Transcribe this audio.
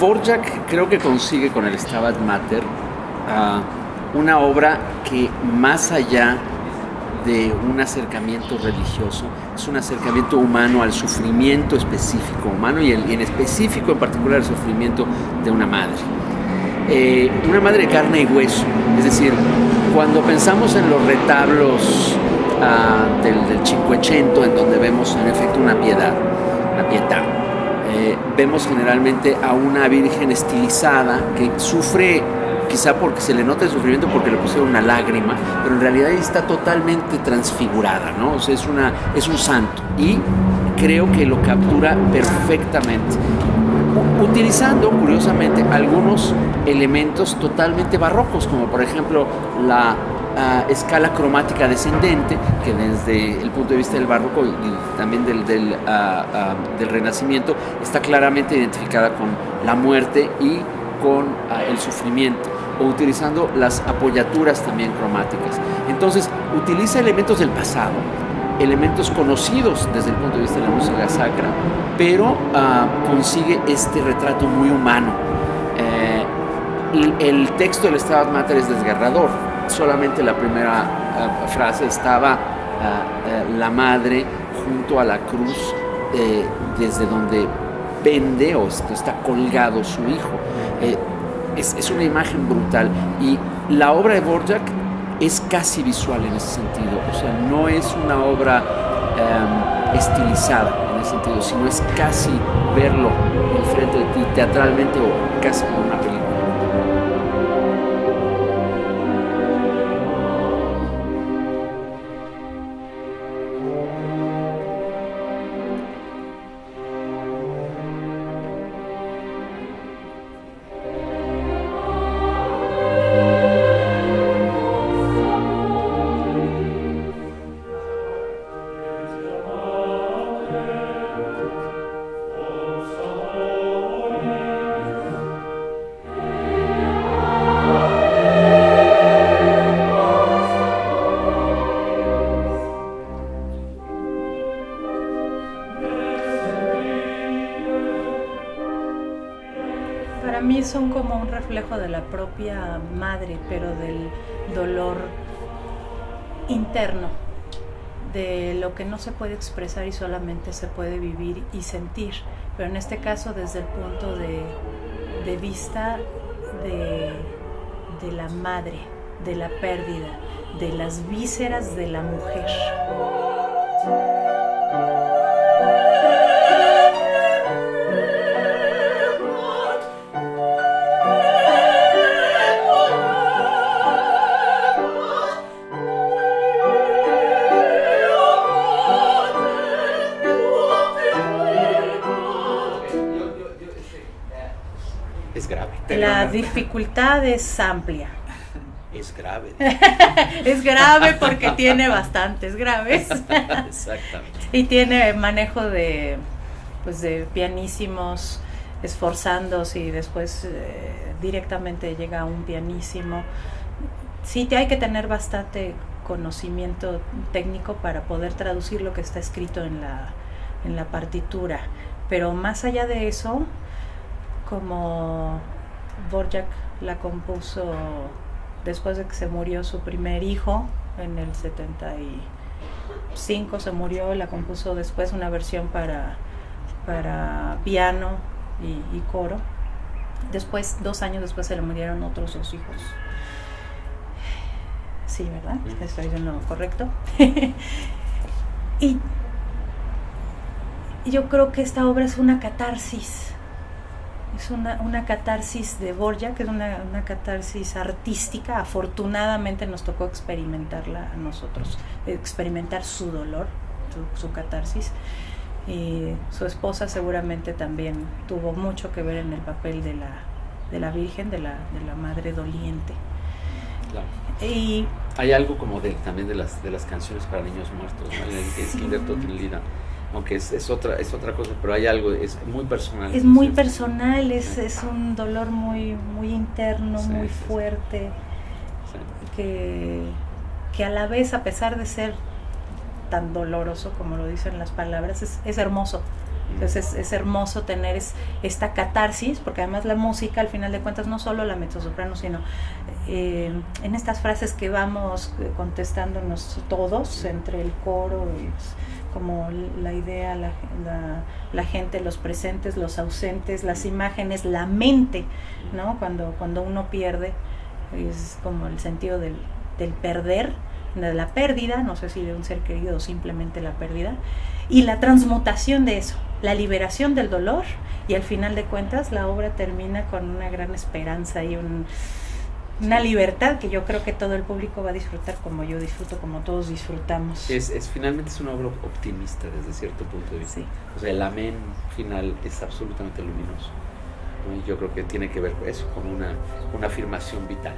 Vorjak creo que consigue con el Stabat Mater ah, una obra que más allá de un acercamiento religioso, es un acercamiento humano al sufrimiento específico humano y, en específico en particular el sufrimiento de una madre. Eh, una madre carne y hueso, es decir, cuando pensamos en los retablos ah, del, del Cinquecento, en donde vemos en efecto una piedad, una pietà, eh, vemos generalmente a una virgen estilizada que sufre quizá porque se le nota el sufrimiento porque le pusieron una lágrima, pero en realidad está totalmente transfigurada, ¿no? O sea, es, una, es un santo y creo que lo captura perfectamente, utilizando curiosamente algunos elementos totalmente barrocos, como por ejemplo la escala cromática descendente, que desde el punto de vista del barroco y, también del, del, del, renacimiento está claramente identificada con la muerte y con el sufrimiento o utilizando las apoyaturas también cromáticas. Entonces, utiliza elementos del pasado, elementos conocidos desde el punto de vista de la música sacra, pero consigue este retrato muy humano. Eh, el texto del Stabat Mater es desgarrador, solamente la primera uh, frase estaba uh, uh, la madre junto a la cruz eh, desde donde pende o está colgado su hijo. Eh, es, una imagen brutal y la obra de Borjak es casi visual en ese sentido, o sea, no es una obra um, estilizada en ese sentido, sino es casi verlo enfrente de ti teatralmente o casi como una película. De la propia madre, pero del dolor interno, de lo que no se puede expresar y solamente se puede vivir y sentir, pero en este caso desde el punto de, vista de la madre, de la pérdida, de las vísceras de la mujer. Dificultad es amplia. Es grave. es grave porque tiene bastantes graves. Exactamente. y tiene manejo de, pues de pianísimos esforzándose y después eh, directamente llega a un pianísimo. Sí, hay que tener bastante conocimiento técnico para poder traducir lo que está escrito en la, en la partitura. Pero más allá de eso, como Borjak la compuso después de que se murió su primer hijo en el 75 se murió, la compuso después una versión para, para piano y, coro. Después, dos años después se le murieron otros dos hijos. Sí, ¿verdad? Estoy diciendo correcto. y yo creo que esta obra es una catarsis es una, una catarsis de Borja, que es una, una, catarsis artística. Afortunadamente nos tocó experimentarla a nosotros, experimentar su dolor, su, catarsis. Y su esposa seguramente también tuvo mucho que ver en el papel de la, de la Virgen, de la, de la Madre Doliente. Y hay algo como de, también de las, de las canciones para niños muertos, ¿no? En aunque es, es, otra, es otra cosa, pero hay algo, es muy personal. Es muy personal, es, es un dolor muy, muy interno, muy fuerte, que, que a la vez, a pesar de ser tan doloroso como lo dicen las palabras, es, es hermoso. Entonces es, hermoso tener esta catarsis, porque además la música, al final de cuentas, no solo la mezzosoprano, sino eh, en estas frases que vamos eh, contestándonos todos entre el coro y como la idea, la, la, gente, los presentes, los ausentes, las imágenes, la mente, ¿no? Cuando, cuando uno pierde, es como el sentido del, del perder, de la pérdida, no sé si de un ser querido o simplemente la pérdida, y la transmutación de eso, la liberación del dolor, y al final de cuentas la obra termina con una gran esperanza y un, una libertad que yo creo que todo el público va a disfrutar como yo disfruto, como todos disfrutamos. Es, es finalmente es una obra optimista desde cierto punto de vista. O sea, el amén final es absolutamente luminoso. Y yo creo que tiene que ver con eso, con una, una afirmación vital.